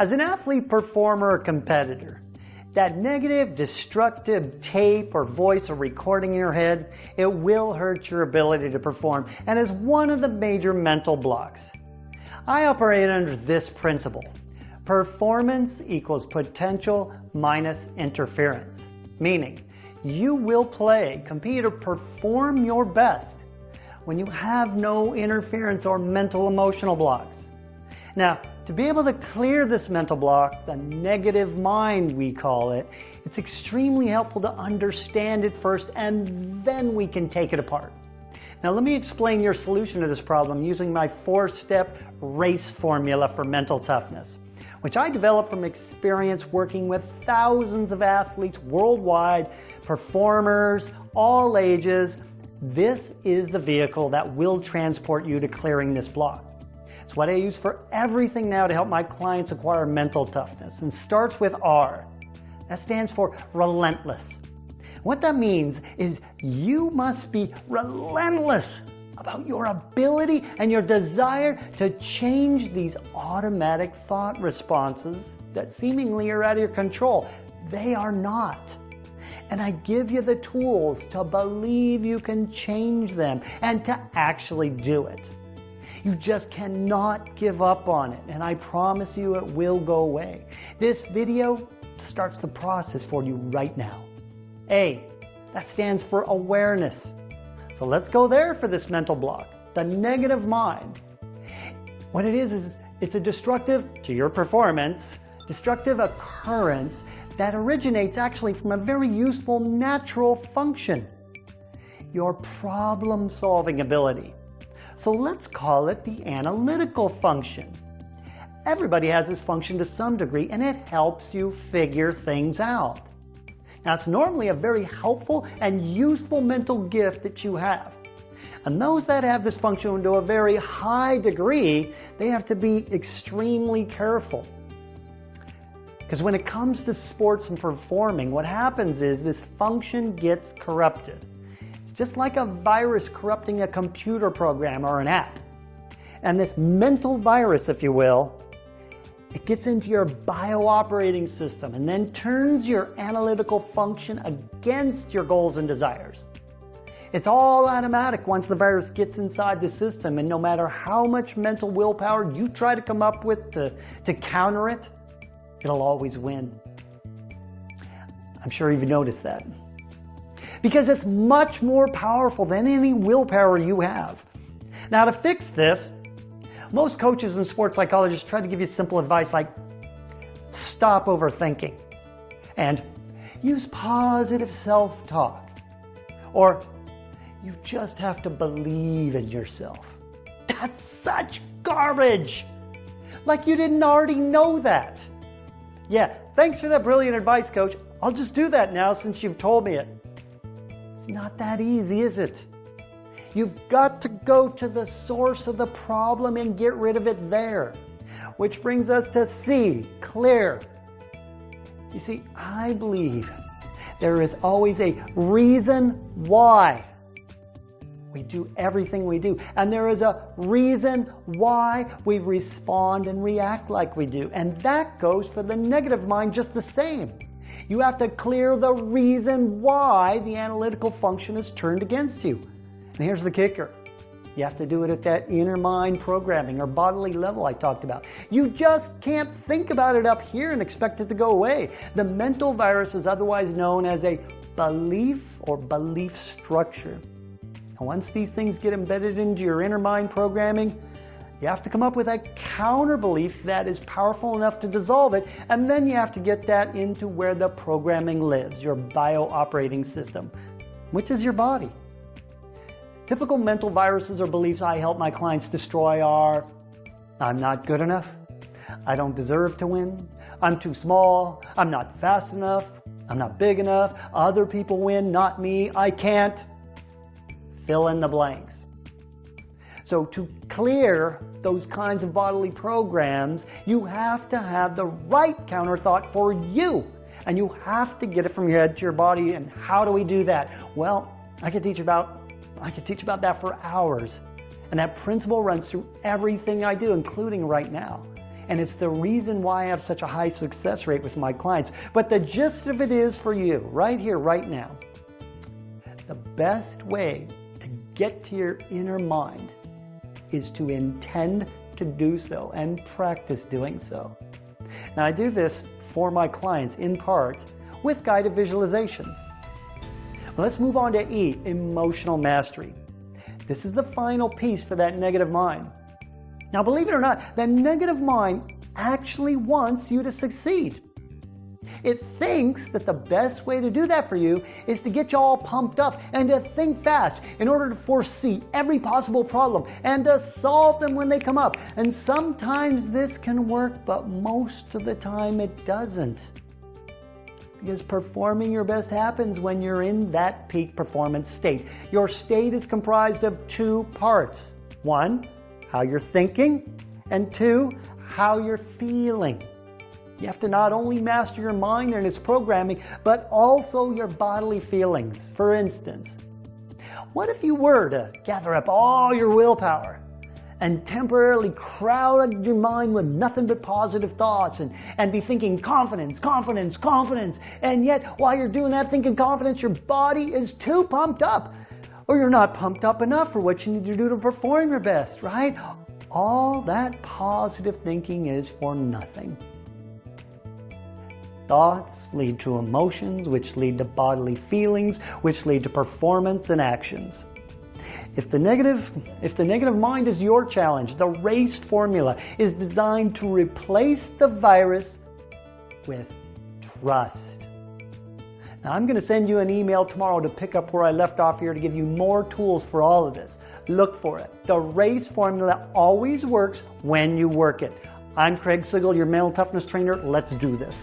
As an athlete, performer, or competitor, that negative, destructive tape or voice or recording in your head, it will hurt your ability to perform and is one of the major mental blocks. I operate under this principle. Performance equals potential minus interference. Meaning, you will play, compete, or perform your best when you have no interference or mental emotional blocks. Now, to be able to clear this mental block, the negative mind we call it, it's extremely helpful to understand it first and then we can take it apart. Now let me explain your solution to this problem using my four-step RACE formula for mental toughness, which I developed from experience working with thousands of athletes worldwide, performers, all ages. This is the vehicle that will transport you to clearing this block. It's what I use for everything now to help my clients acquire mental toughness and starts with R. That stands for relentless. What that means is you must be relentless about your ability and your desire to change these automatic thought responses that seemingly are out of your control. They are not. And I give you the tools to believe you can change them and to actually do it. You just cannot give up on it, and I promise you it will go away. This video starts the process for you right now. A, that stands for awareness. So let's go there for this mental block, the negative mind. What it is, is it's a destructive, to your performance, destructive occurrence that originates actually from a very useful natural function, your problem solving ability. So let's call it the analytical function. Everybody has this function to some degree and it helps you figure things out. Now it's normally a very helpful and useful mental gift that you have. And those that have this function to a very high degree, they have to be extremely careful. Because when it comes to sports and performing, what happens is this function gets corrupted just like a virus corrupting a computer program or an app. And this mental virus, if you will, it gets into your bio-operating system and then turns your analytical function against your goals and desires. It's all automatic once the virus gets inside the system and no matter how much mental willpower you try to come up with to, to counter it, it'll always win. I'm sure you've noticed that because it's much more powerful than any willpower you have. Now to fix this, most coaches and sports psychologists try to give you simple advice like stop overthinking and use positive self-talk or you just have to believe in yourself. That's such garbage. Like you didn't already know that. Yeah, thanks for that brilliant advice, coach. I'll just do that now since you've told me it not that easy, is it? You've got to go to the source of the problem and get rid of it there. Which brings us to C, clear. You see, I believe there is always a reason why we do everything we do. And there is a reason why we respond and react like we do. And that goes for the negative mind just the same. You have to clear the reason why the analytical function is turned against you. And here's the kicker. You have to do it at that inner mind programming or bodily level I talked about. You just can't think about it up here and expect it to go away. The mental virus is otherwise known as a belief or belief structure. And once these things get embedded into your inner mind programming, you have to come up with a counter belief that is powerful enough to dissolve it, and then you have to get that into where the programming lives, your bio operating system, which is your body. Typical mental viruses or beliefs I help my clients destroy are I'm not good enough, I don't deserve to win, I'm too small, I'm not fast enough, I'm not big enough, other people win, not me, I can't. Fill in the blanks. So to clear those kinds of bodily programs, you have to have the right counter thought for you. And you have to get it from your head to your body. And how do we do that? Well, I could teach about I could teach about that for hours. And that principle runs through everything I do, including right now. and it's the reason why I have such a high success rate with my clients. But the gist of it is for you, right here, right now. The best way to get to your inner mind is to intend to do so and practice doing so. Now, I do this for my clients in part with guided visualizations. Let's move on to E, emotional mastery. This is the final piece for that negative mind. Now, believe it or not, that negative mind actually wants you to succeed. It thinks that the best way to do that for you is to get you all pumped up and to think fast in order to foresee every possible problem and to solve them when they come up. And sometimes this can work, but most of the time it doesn't. Because performing your best happens when you're in that peak performance state. Your state is comprised of two parts. One, how you're thinking, and two, how you're feeling. You have to not only master your mind and its programming, but also your bodily feelings. For instance, what if you were to gather up all your willpower and temporarily crowd your mind with nothing but positive thoughts and, and be thinking confidence, confidence, confidence. And yet, while you're doing that thinking confidence, your body is too pumped up. Or you're not pumped up enough for what you need to do to perform your best, right? All that positive thinking is for nothing. Thoughts lead to emotions, which lead to bodily feelings, which lead to performance and actions. If the negative, if the negative mind is your challenge, the RACE formula is designed to replace the virus with trust. Now I'm going to send you an email tomorrow to pick up where I left off here to give you more tools for all of this. Look for it. The RACE formula always works when you work it. I'm Craig Sigl, your mental toughness trainer. Let's do this.